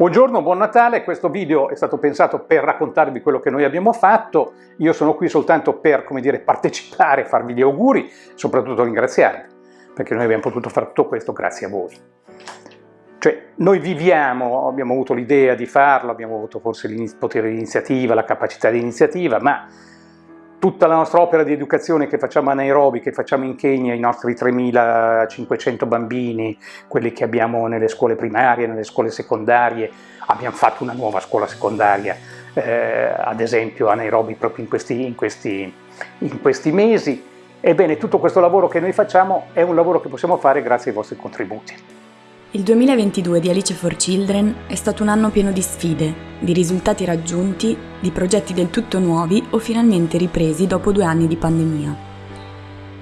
Buongiorno, buon Natale, questo video è stato pensato per raccontarvi quello che noi abbiamo fatto, io sono qui soltanto per, come dire, partecipare, farvi gli auguri, soprattutto ringraziarvi, perché noi abbiamo potuto fare tutto questo grazie a voi. Cioè, noi viviamo, abbiamo avuto l'idea di farlo, abbiamo avuto forse il potere di iniziativa, la capacità di iniziativa, ma tutta la nostra opera di educazione che facciamo a Nairobi, che facciamo in Kenya, i nostri 3.500 bambini, quelli che abbiamo nelle scuole primarie, nelle scuole secondarie, abbiamo fatto una nuova scuola secondaria, eh, ad esempio a Nairobi proprio in questi, in, questi, in questi mesi. Ebbene, tutto questo lavoro che noi facciamo è un lavoro che possiamo fare grazie ai vostri contributi. Il 2022 di Alice for Children è stato un anno pieno di sfide, di risultati raggiunti, di progetti del tutto nuovi o finalmente ripresi dopo due anni di pandemia.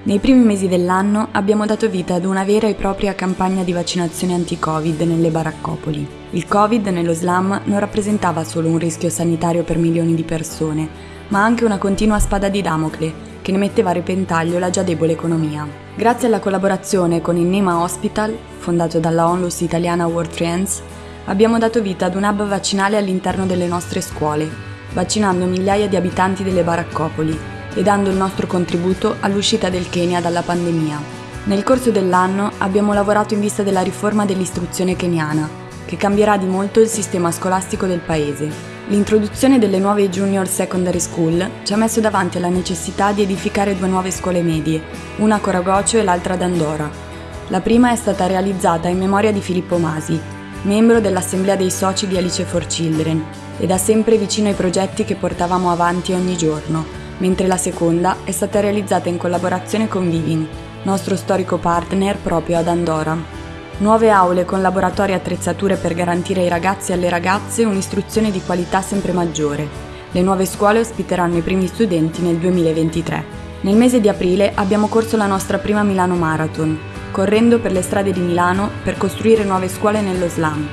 Nei primi mesi dell'anno abbiamo dato vita ad una vera e propria campagna di vaccinazione anti-Covid nelle baraccopoli. Il Covid nello slam non rappresentava solo un rischio sanitario per milioni di persone, ma anche una continua spada di Damocle che ne metteva a repentaglio la già debole economia. Grazie alla collaborazione con il Nema Hospital, fondato dalla onlus italiana World Trends, abbiamo dato vita ad un hub vaccinale all'interno delle nostre scuole, vaccinando migliaia di abitanti delle baraccopoli e dando il nostro contributo all'uscita del Kenya dalla pandemia. Nel corso dell'anno abbiamo lavorato in vista della riforma dell'istruzione keniana, che cambierà di molto il sistema scolastico del paese L'introduzione delle nuove Junior Secondary School ci ha messo davanti alla necessità di edificare due nuove scuole medie, una a Coragocio e l'altra ad Andorra. La prima è stata realizzata in memoria di Filippo Masi, membro dell'Assemblea dei Soci di Alice for Children, e da sempre vicino ai progetti che portavamo avanti ogni giorno, mentre la seconda è stata realizzata in collaborazione con Viving, nostro storico partner proprio ad Andorra. Nuove aule con laboratori e attrezzature per garantire ai ragazzi e alle ragazze un'istruzione di qualità sempre maggiore. Le nuove scuole ospiteranno i primi studenti nel 2023. Nel mese di aprile abbiamo corso la nostra prima Milano Marathon, correndo per le strade di Milano per costruire nuove scuole nello slam.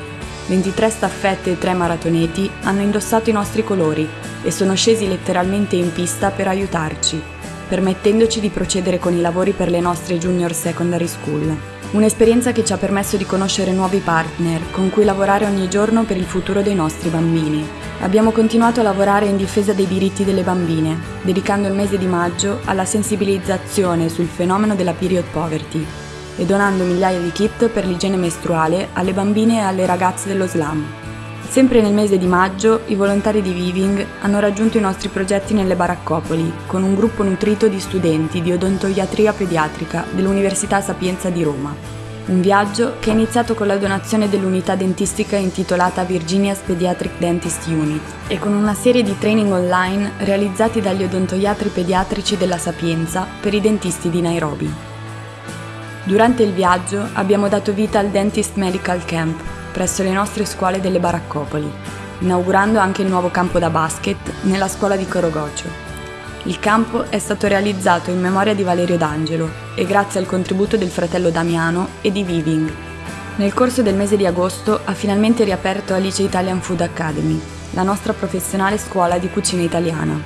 23 staffette e 3 maratoneti hanno indossato i nostri colori e sono scesi letteralmente in pista per aiutarci, permettendoci di procedere con i lavori per le nostre junior secondary school. Un'esperienza che ci ha permesso di conoscere nuovi partner con cui lavorare ogni giorno per il futuro dei nostri bambini. Abbiamo continuato a lavorare in difesa dei diritti delle bambine, dedicando il mese di maggio alla sensibilizzazione sul fenomeno della period poverty e donando migliaia di kit per l'igiene mestruale alle bambine e alle ragazze dello slam. Sempre nel mese di maggio, i volontari di Viving hanno raggiunto i nostri progetti nelle baraccopoli, con un gruppo nutrito di studenti di odontoiatria pediatrica dell'Università Sapienza di Roma. Un viaggio che è iniziato con la donazione dell'unità dentistica intitolata Virginia's Pediatric Dentist Unit e con una serie di training online realizzati dagli odontoiatri pediatrici della Sapienza per i dentisti di Nairobi. Durante il viaggio abbiamo dato vita al Dentist Medical Camp, presso le nostre scuole delle baraccopoli, inaugurando anche il nuovo campo da basket nella scuola di Corogocio. Il campo è stato realizzato in memoria di Valerio D'Angelo e grazie al contributo del fratello Damiano e di Viving. Nel corso del mese di agosto ha finalmente riaperto Alice Italian Food Academy, la nostra professionale scuola di cucina italiana.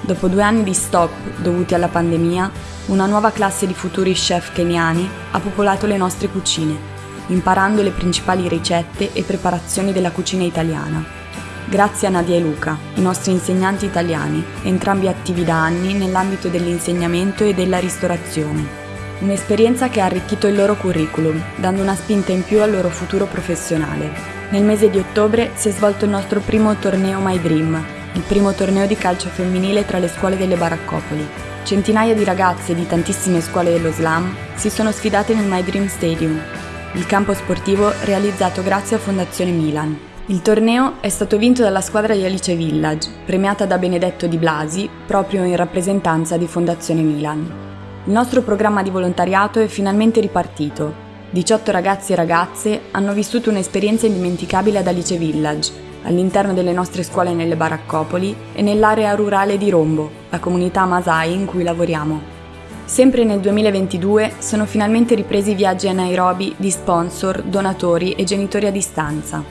Dopo due anni di stop dovuti alla pandemia, una nuova classe di futuri chef keniani ha popolato le nostre cucine imparando le principali ricette e preparazioni della cucina italiana. Grazie a Nadia e Luca, i nostri insegnanti italiani, entrambi attivi da anni nell'ambito dell'insegnamento e della ristorazione. Un'esperienza che ha arricchito il loro curriculum, dando una spinta in più al loro futuro professionale. Nel mese di ottobre si è svolto il nostro primo torneo My Dream, il primo torneo di calcio femminile tra le scuole delle baraccopoli. Centinaia di ragazze di tantissime scuole dello slam si sono sfidate nel My Dream Stadium, il campo sportivo realizzato grazie a Fondazione Milan. Il torneo è stato vinto dalla squadra di Alice Village, premiata da Benedetto Di Blasi, proprio in rappresentanza di Fondazione Milan. Il nostro programma di volontariato è finalmente ripartito. 18 ragazzi e ragazze hanno vissuto un'esperienza indimenticabile ad Alice Village, all'interno delle nostre scuole nelle baraccopoli e nell'area rurale di Rombo, la comunità Masai in cui lavoriamo. Sempre nel 2022 sono finalmente ripresi i viaggi a Nairobi di sponsor, donatori e genitori a distanza.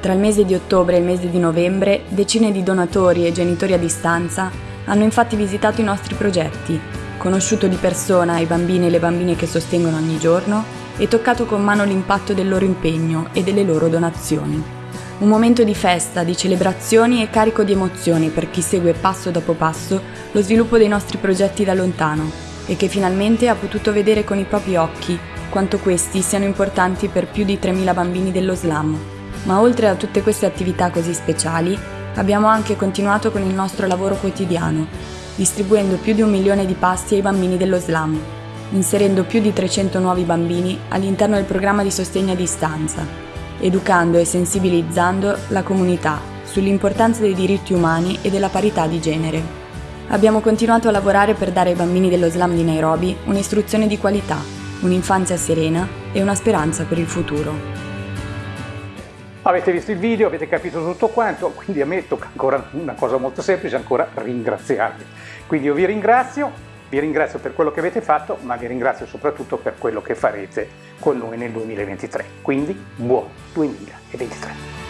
Tra il mese di ottobre e il mese di novembre, decine di donatori e genitori a distanza hanno infatti visitato i nostri progetti, conosciuto di persona i bambini e le bambine che sostengono ogni giorno e toccato con mano l'impatto del loro impegno e delle loro donazioni. Un momento di festa, di celebrazioni e carico di emozioni per chi segue passo dopo passo lo sviluppo dei nostri progetti da lontano e che finalmente ha potuto vedere con i propri occhi quanto questi siano importanti per più di 3.000 bambini dello slam. Ma oltre a tutte queste attività così speciali, abbiamo anche continuato con il nostro lavoro quotidiano, distribuendo più di un milione di pasti ai bambini dello slam, inserendo più di 300 nuovi bambini all'interno del programma di sostegno a distanza, educando e sensibilizzando la comunità sull'importanza dei diritti umani e della parità di genere. Abbiamo continuato a lavorare per dare ai bambini dello slam di Nairobi un'istruzione di qualità, un'infanzia serena e una speranza per il futuro. Avete visto il video, avete capito tutto quanto, quindi a me tocca ancora una cosa molto semplice, ancora ringraziarvi. Quindi io vi ringrazio, vi ringrazio per quello che avete fatto, ma vi ringrazio soprattutto per quello che farete con noi nel 2023. Quindi buon 2023!